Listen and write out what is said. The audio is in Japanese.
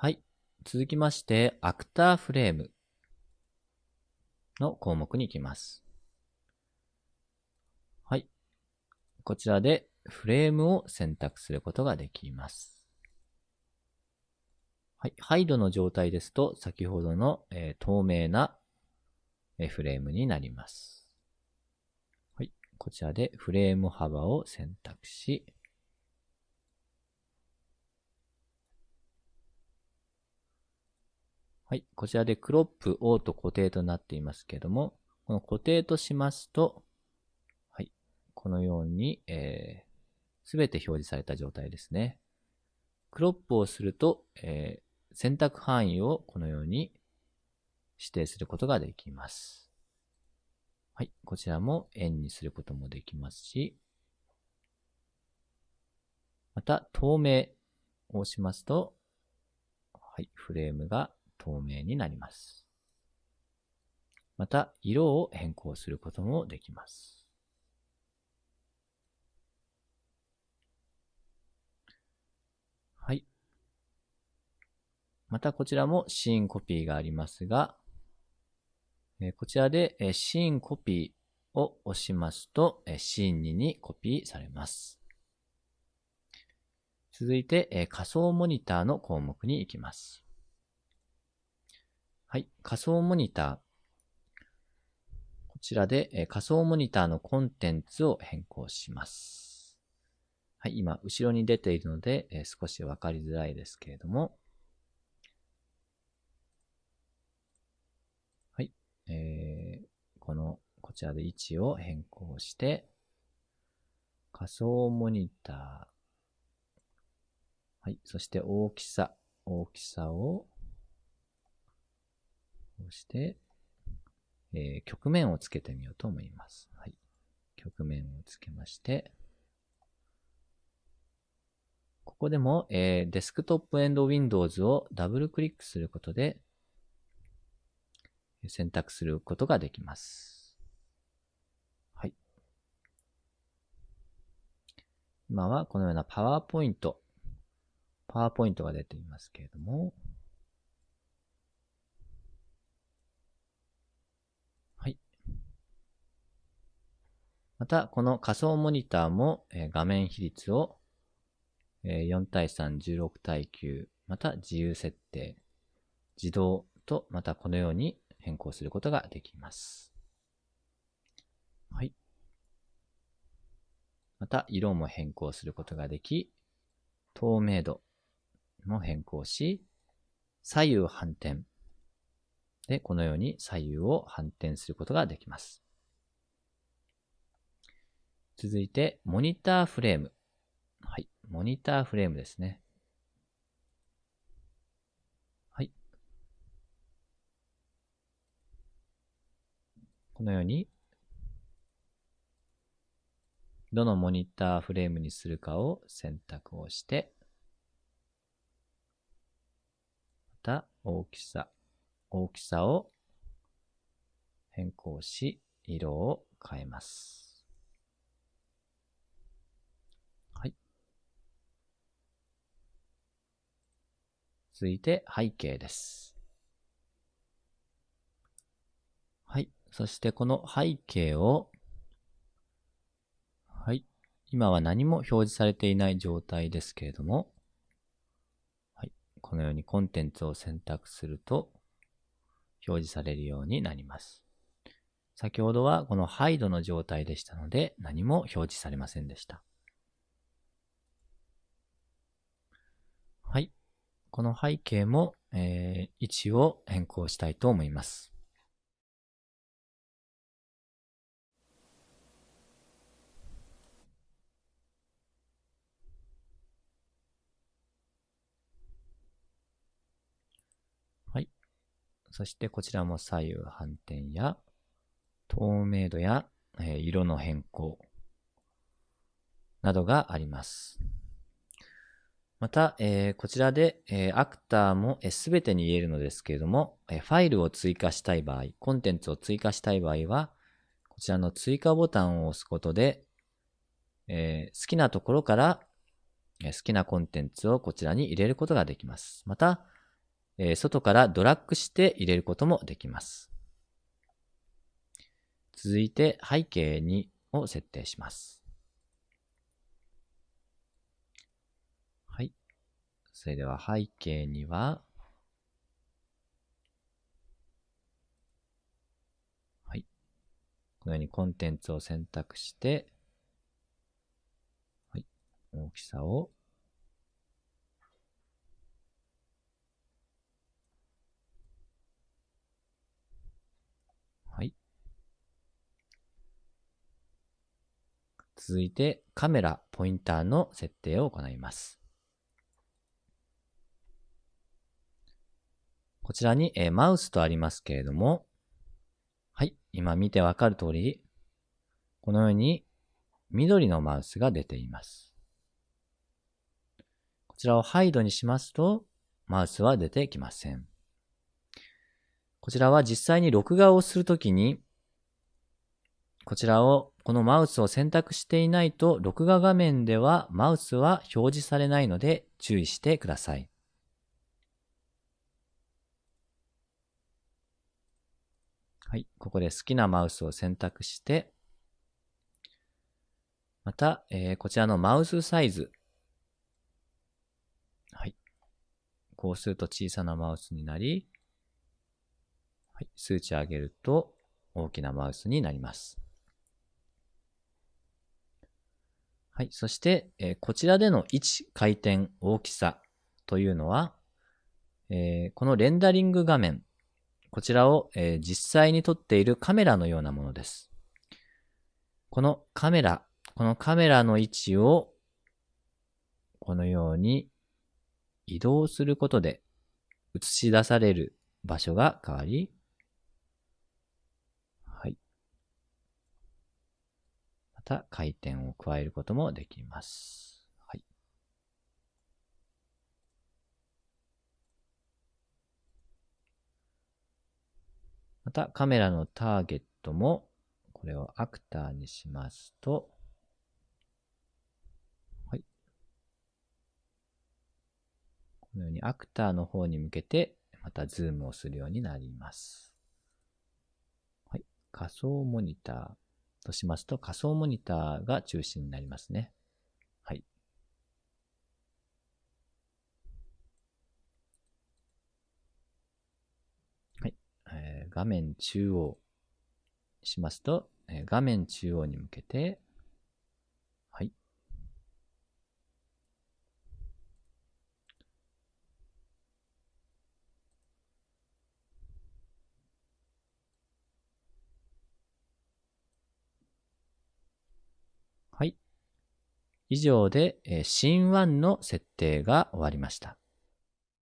はい。続きまして、アクターフレームの項目に行きます。はい。こちらでフレームを選択することができます。はい。ハイドの状態ですと、先ほどの、えー、透明な、フレームになります。はい。こちらでフレーム幅を選択し、はい。こちらでクロップ、オート、固定となっていますけども、この固定としますと、はい。このように、えー、すべて表示された状態ですね。クロップをすると、えー、選択範囲をこのように指定することができます。はい。こちらも円にすることもできますし、また、透明をしますと、はい。フレームが透明になります。また、色を変更することもできます。はい。またこちらもシーンコピーがありますが、こちらでシーンコピーを押しますと、シーン2にコピーされます。続いて仮想モニターの項目に行きます。はい。仮想モニター。こちらで、え仮想モニターのコンテンツを変更します。はい。今、後ろに出ているので、え少しわかりづらいですけれども。はい。えー、この、こちらで位置を変更して、仮想モニター。はい。そして大きさ。大きさをそして、えー、曲面をつけてみようと思います。はい。曲面をつけまして、ここでも、えー、デスクトップエンド Windows をダブルクリックすることで選択することができます。はい。今はこのようなパワーポイント、パワーポイントが出ていますけれども、ままた、この仮想モニターも、え画面比率を、え4対3、16対9、また自由設定、自動と、またこのように変更することができます。はい。また、色も変更することができ、透明度も変更し、左右反転。で、このように左右を反転することができます。続いて、モニターフレーム。はい。モニターフレームですね。はい。このように、どのモニターフレームにするかを選択をして、また大きさ、大きさを変更し、色を変えます。続いて背景です。はい。そしてこの背景を、はい。今は何も表示されていない状態ですけれども、はい。このようにコンテンツを選択すると、表示されるようになります。先ほどはこのハイドの状態でしたので何も表示されませんでした。はい。この背景も、えー、位置を変更したいと思います。はい。そしてこちらも左右反転や透明度や、えー、色の変更などがあります。また、えー、こちらで、えー、アクターもすべ、てに言えるのですけれども、えー、ファイルを追加したい場合、コンテンツを追加したい場合は、こちらの追加ボタンを押すことで、え好きなところから、え好きなコンテンツをこちらに入れることができます。また、えー、外からドラッグして入れることもできます。続いて背景にを設定します。はい。それでは背景には、はい。このようにコンテンツを選択して、はい。大きさをはい続いてカメラ、ポインターの設定を行います。こちらに、えー、マウスとありますけれども、はい、今見てわかる通り、このように緑のマウスが出ています。こちらをハイドにしますと、マウスは出てきません。こちらは実際に録画をするときに、こちらをこのマウスを選択していないと、録画画面ではマウスは表示されないので注意してください。はい。ここで好きなマウスを選択して、また、えー、こちらのマウスサイズ。はい。こうすると小さなマウスになり、はい。数値上げると大きなマウスになります。はい。そして、えー、こちらでの位置、回転、大きさというのは、えー、このレンダリング画面、こちらを、えー、実際に撮っているカメラのようなものです。このカメラ、このカメラの位置を、このように移動することで映し出される場所が変わり、はい。また回転を加えることもできます。はい。またカメラのターゲットもこれをアクターにしますと、はい。このようにアクターの方に向けてまたズームをするようになります。はい。仮想モニター。としますと仮想モニターが中心になりますね。はい。はい。えー、画面中央しますと、えー、画面中央に向けて、はい。はい以上で、えー、シーン1の設定が終わりました。